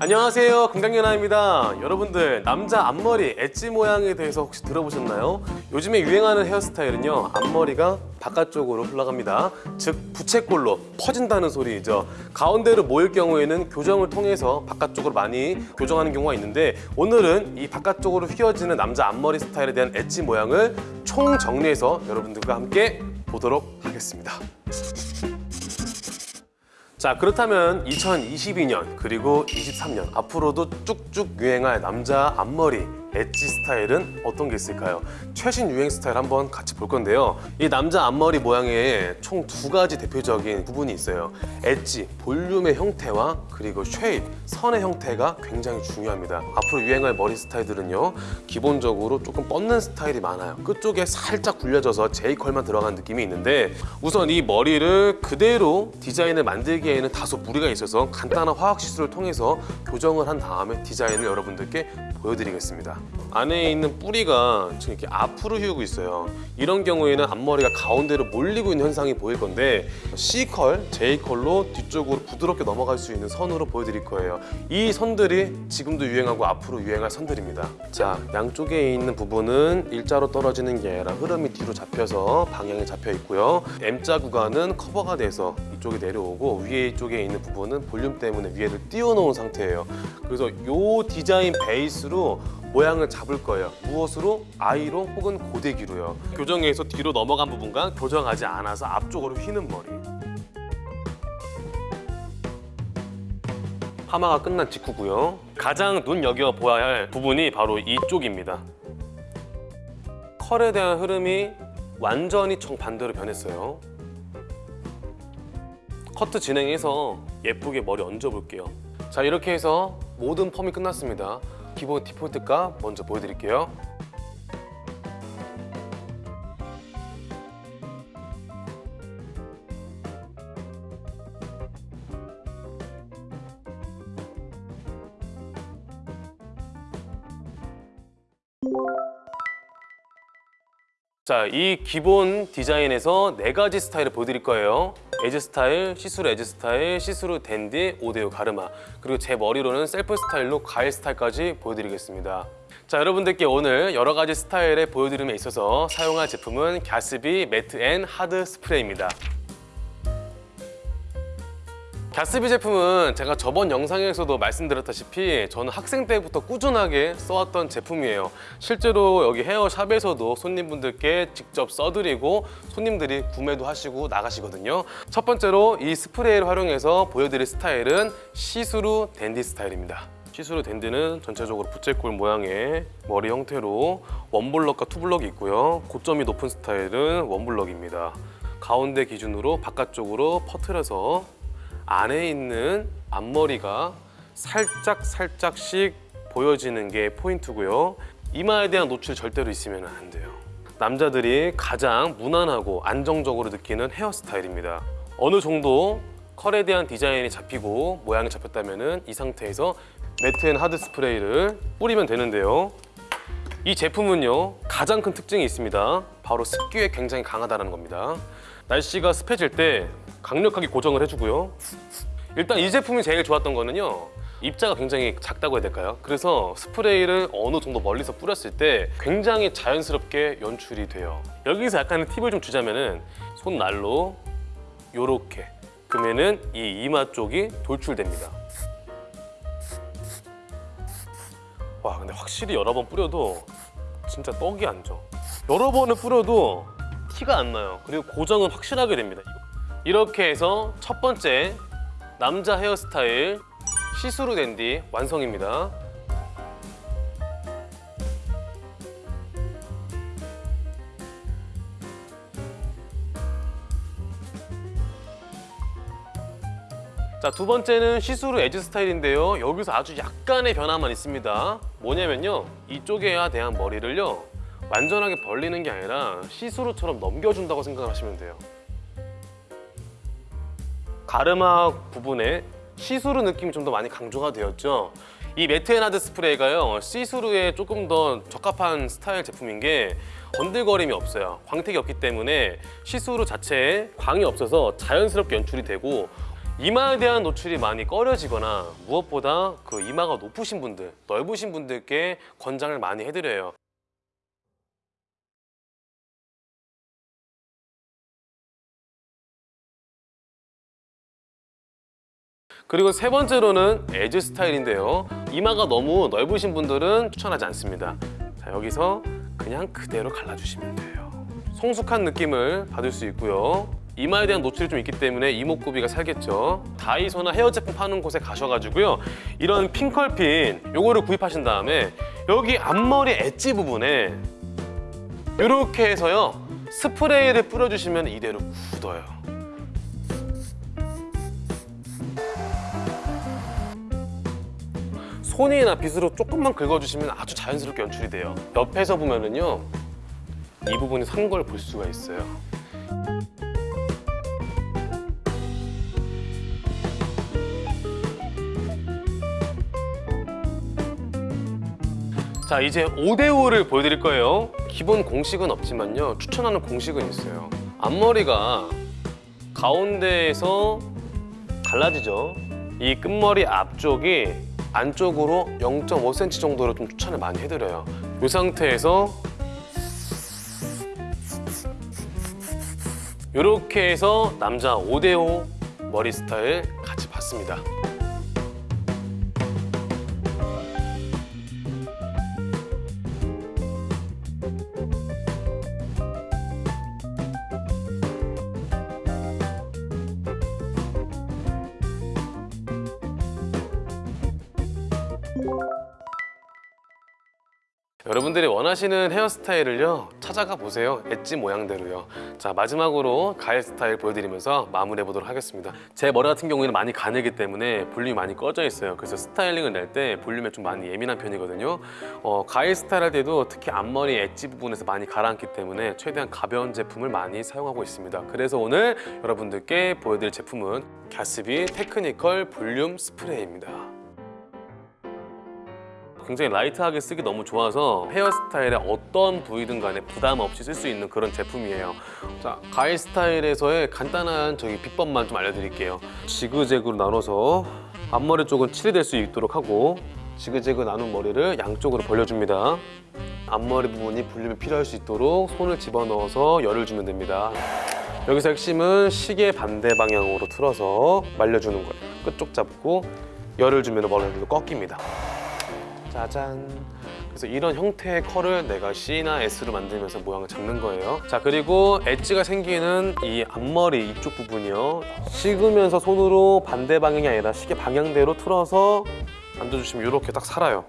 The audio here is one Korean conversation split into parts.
안녕하세요. 건강연아입니다. 여러분들 남자 앞머리 엣지 모양에 대해서 혹시 들어보셨나요? 요즘에 유행하는 헤어스타일은요 앞머리가 바깥쪽으로 흘러갑니다. 즉 부채꼴로 퍼진다는 소리이죠. 가운데로 모일 경우에는 교정을 통해서 바깥쪽으로 많이 교정하는 경우가 있는데 오늘은 이 바깥쪽으로 휘어지는 남자 앞머리 스타일에 대한 엣지 모양을 총 정리해서 여러분들과 함께 보도록 하겠습니다 자 그렇다면 2022년 그리고 23년 앞으로도 쭉쭉 유행할 남자 앞머리 엣지 스타일은 어떤 게 있을까요? 최신 유행 스타일 한번 같이 볼 건데요. 이 남자 앞머리 모양에 총 두 가지 대표적인 부분이 있어요. 엣지, 볼륨의 형태와 그리고 shape, 선의 형태가 굉장히 중요합니다. 앞으로 유행할 머리 스타일들은요 기본적으로 조금 뻗는 스타일이 많아요. 끝쪽에 살짝 굴려져서 J컬만 들어간 느낌이 있는데 우선 이 머리를 그대로 디자인을 만들기에는 다소 무리가 있어서 간단한 화학 시술을 통해서 교정을 한 다음에 디자인을 여러분들께 보여드리겠습니다 안에 있는 뿌리가 지금 이렇게 앞으로 휘고 있어요. 이런 경우에는 앞머리가 가운데로 몰리고 있는 현상이 보일 건데 C컬, J컬로 뒤쪽으로 부드럽게 넘어갈 수 있는 선으로 보여드릴 거예요. 이 선들이 지금도 유행하고 앞으로 유행할 선들입니다. 자 양쪽에 있는 부분은 일자로 떨어지는 게 아니라 흐름이 뒤로 잡혀서 방향이 잡혀 있고요. M자 구간은 커버가 돼서 이쪽에 내려오고 위에 쪽에 있는 부분은 볼륨 때문에 위에를 띄워놓은 상태예요. 그래서 이 디자인 베이스로 모양을 잡을 거예요. 무엇으로? 아이로 혹은 고데기로요. 교정에서 뒤로 넘어간 부분과 교정하지 않아서 앞쪽으로 휘는 머리. 파마가 끝난 직후고요. 가장 눈여겨 보아야 할 부분이 바로 이쪽입니다. 컬에 대한 흐름이 완전히 정반대로 변했어요. 커트 진행해서 예쁘게 머리 얹어볼게요. 자 이렇게 해서 모든 펌이 끝났습니다 기본 디폴트 값 먼저 보여드릴게요 자, 이 기본 디자인에서 네 가지 스타일을 보여드릴 거예요. 에즈 스타일, 시스루 에즈 스타일, 시스루 댄디, 5대5 가르마 그리고 제 머리로는 셀프 스타일로 가일 스타일까지 보여드리겠습니다. 자, 여러분들께 오늘 여러 가지 스타일에 보여드림에 있어서 사용할 제품은 갸스비 매트 앤 하드 스프레이입니다. 갸스비 제품은 제가 저번 영상에서도 말씀드렸다시피 저는 학생 때부터 꾸준하게 써왔던 제품이에요. 실제로 여기 헤어샵에서도 손님분들께 직접 써드리고 손님들이 구매도 하시고 나가시거든요. 첫 번째로 이 스프레이를 활용해서 보여드릴 스타일은 시스루 댄디 스타일입니다. 시스루 댄디는 전체적으로 부채꼴 모양의 머리 형태로 원블럭과 투블럭이 있고요. 고점이 높은 스타일은 one block입니다. 가운데 기준으로 바깥쪽으로 퍼트려서 안에 있는 앞머리가 살짝 살짝씩 보여지는 게 포인트고요. 이마에 대한 노출 절대로 있으면 안 돼요. 남자들이 가장 무난하고 안정적으로 느끼는 헤어스타일입니다. 어느 정도 컬에 대한 디자인이 잡히고 모양이 잡혔다면 이 상태에서 매트앤 하드 스프레이를 뿌리면 되는데요. 이 제품은요 가장 큰 특징이 있습니다. 바로 습기에 굉장히 강하다는 겁니다. 날씨가 습해질 때 강력하게 고정을 해주고요 일단 이 제품이 제일 좋았던 거는요 입자가 굉장히 작다고 해야 될까요? 그래서 스프레이를 어느 정도 멀리서 뿌렸을 때 굉장히 자연스럽게 연출이 돼요 여기서 약간 팁을 좀 주자면 은 손날로 요렇게 그러면 은 이 이마 쪽이 돌출됩니다 와 근데 확실히 여러 번 뿌려도 진짜 떡이 안 져. 여러 번을 뿌려도 티가 안 나요. 그리고 고정은 확실하게 됩니다. 이렇게 해서 첫 번째 남자 헤어스타일 시스루 댄디 완성입니다. 자, 두 번째는 시스루 에즈 스타일인데요. 여기서 아주 약간의 변화만 있습니다. 뭐냐면요. 이쪽에 대한 머리를요. 완전하게 벌리는 게 아니라 시스루처럼 넘겨준다고 생각하시면 돼요. 가르마 부분에 시스루 느낌이 좀 더 많이 강조가 되었죠. 이 매트앤하드 스프레이가요. 시스루에 조금 더 적합한 스타일 제품인 게 번들거림이 없어요. 광택이 없기 때문에 시스루 자체에 광이 없어서 자연스럽게 연출이 되고 이마에 대한 노출이 많이 꺼려지거나 무엇보다 그 이마가 높으신 분들, 넓으신 분들께 권장을 많이 해드려요. 그리고 세 번째로는 에즈 스타일인데요. 이마가 너무 넓으신 분들은 추천하지 않습니다. 자, 여기서 그냥 그대로 갈라주시면 돼요. 성숙한 느낌을 받을 수 있고요. 이마에 대한 노출이 좀 있기 때문에 이목구비가 살겠죠. 다이소나 헤어 제품 파는 곳에 가셔가지고요. 이런 핀컬핀 요거를 구입하신 다음에 여기 앞머리 엣지 부분에 이렇게 해서요. 스프레이를 뿌려주시면 이대로 굳어요. 손이나 빗으로 조금만 긁어주시면 아주 자연스럽게 연출이 돼요. 옆에서 보면은요, 이 부분이 산걸볼 수가 있어요. 자, 이제 5대5를 보여드릴 거예요. 기본 공식은 없지만요, 추천하는 공식은 있어요. 앞머리가 가운데에서 갈라지죠. 이 끝머리 앞쪽이 안쪽으로 0.5cm 정도로 좀 추천을 많이 해드려요. 이 상태에서 이렇게 해서 남자 5대5 머리 스타일 같이 봤습니다. 여러분들이 원하시는 헤어스타일을요 찾아가 보세요. 엣지 모양대로요. 자 마지막으로 가일 스타일 보여드리면서 마무리해 보도록 하겠습니다. 제 머리 같은 경우에는 많이 가늘기 때문에 볼륨이 많이 꺼져 있어요. 그래서 스타일링을 낼 때 볼륨에 좀 많이 예민한 편이거든요. 어, 가일 스타일 할 때도 특히 앞머리 엣지 부분에서 많이 가라앉기 때문에 최대한 가벼운 제품을 많이 사용하고 있습니다. 그래서 오늘 여러분들께 보여드릴 제품은 갸스비 테크니컬 볼륨 스프레이입니다 굉장히 라이트하게 쓰기 너무 좋아서 헤어스타일의 어떤 부위든 간에 부담 없이 쓸 수 있는 그런 제품이에요. 자, 가일 스타일에서의 간단한 저기 비법만 좀 알려드릴게요. 지그재그로 나눠서 앞머리 쪽은 칠이 될수 있도록 하고 지그재그 나눈 머리를 양쪽으로 벌려줍니다. 앞머리 부분이 볼륨이 필요할 수 있도록 손을 집어넣어서 열을 주면 됩니다. 여기서 핵심은 시계 반대 방향으로 틀어서 말려주는 거예요. 끝쪽 잡고 열을 주면 머리가 꺾입니다 짜잔. 그래서 이런 형태의 컬을 내가 C나 S로 만들면서 모양을 잡는 거예요. 자 그리고 엣지가 생기는 이 앞머리 이쪽 부분이요. 식으면서 손으로 반대 방향이 아니라 시계 방향대로 틀어서 만져주시면 이렇게 딱 살아요.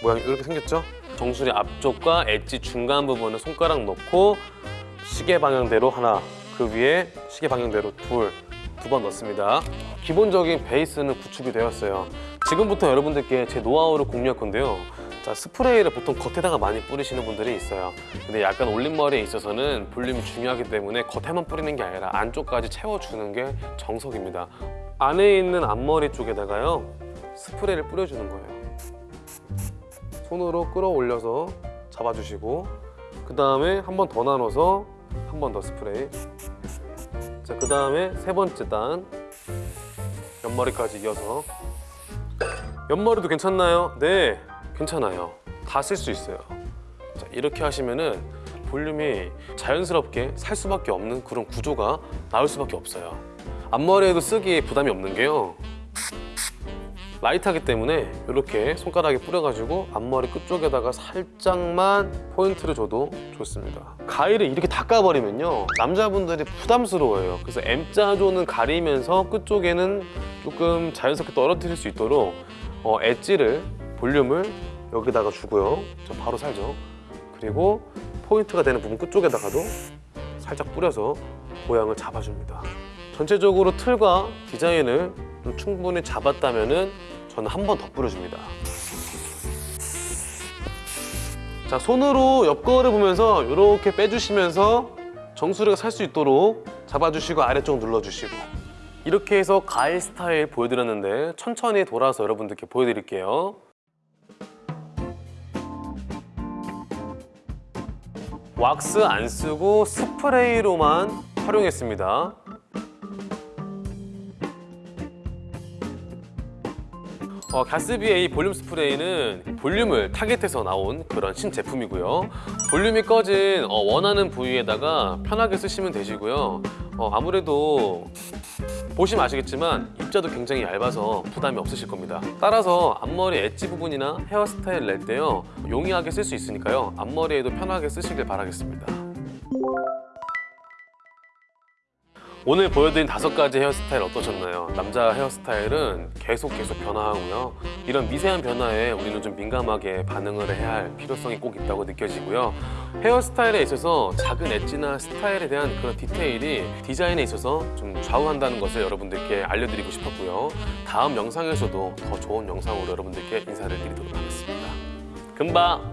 모양이 이렇게 생겼죠? 정수리 앞쪽과 엣지 중간 부분을 손가락 넣고 시계 방향대로 하나 그 위에 시계 방향대로 둘 두 번 넣습니다. 기본적인 베이스는 구축이 되었어요. 지금부터 여러분들께 제 노하우를 공유할 건데요. 자 스프레이를 보통 겉에다가 많이 뿌리시는 분들이 있어요. 근데 약간 올림머리에 있어서는 볼륨이 중요하기 때문에 겉에만 뿌리는 게 아니라 안쪽까지 채워주는 게 정석입니다. 안에 있는 앞머리 쪽에다가요 스프레이를 뿌려주는 거예요. 손으로 끌어올려서 잡아주시고 그 다음에 한 번 더 나눠서 한 번 더 스프레이 자, 그 다음에 세 번째 단 옆머리까지 이어서 옆머리도 괜찮나요? 네, 괜찮아요. 다 쓸 수 있어요. 자, 이렇게 하시면은 볼륨이 자연스럽게 살 수밖에 없는 그런 구조가 나올 수밖에 없어요. 앞머리에도 쓰기에 부담이 없는 게요. 라이트하기 때문에 이렇게 손가락에 뿌려가지고 앞머리 끝쪽에다가 살짝만 포인트를 줘도 좋습니다. 가위를 이렇게 닦아버리면요. 남자분들이 부담스러워요. 그래서 M자조는 가리면서 끝쪽에는 조금 자연스럽게 떨어뜨릴 수 있도록 어, 엣지를, 볼륨을 여기다가 주고요. 저 바로 살죠. 그리고 포인트가 되는 부분 끝쪽에다가도 살짝 뿌려서 모양을 잡아줍니다. 전체적으로 틀과 디자인을 좀 충분히 잡았다면 저는 한 번 더 뿌려줍니다. 자, 손으로 옆거울을 보면서 이렇게 빼주시면서 정수리가 살 수 있도록 잡아주시고 아래쪽 눌러주시고 이렇게 해서 가일 스타일 보여드렸는데 천천히 돌아서 여러분들께 보여드릴게요. 왁스 안 쓰고 스프레이로만 활용했습니다. 어, 가스비 A 볼륨 스프레이는 볼륨을 타겟해서 나온 그런 신제품이고요. 볼륨이 꺼진 어, 원하는 부위에다가 편하게 쓰시면 되시고요. 어, 아무래도 보시면 아시겠지만 입자도 굉장히 얇아서 부담이 없으실 겁니다. 따라서 앞머리 엣지 부분이나 헤어스타일 낼 때요 용이하게 쓸 수 있으니까요 앞머리에도 편하게 쓰시길 바라겠습니다. 오늘 보여드린 다섯 가지 헤어스타일 어떠셨나요? 남자 헤어스타일은 계속 계속 변화하고요. 이런 미세한 변화에 우리는 좀 민감하게 반응을 해야 할 필요성이 꼭 있다고 느껴지고요. 헤어스타일에 있어서 작은 엣지나 스타일에 대한 그런 디테일이 디자인에 있어서 좀 좌우한다는 것을 여러분들께 알려드리고 싶었고요. 다음 영상에서도 더 좋은 영상으로 여러분들께 인사를 드리도록 하겠습니다. 금방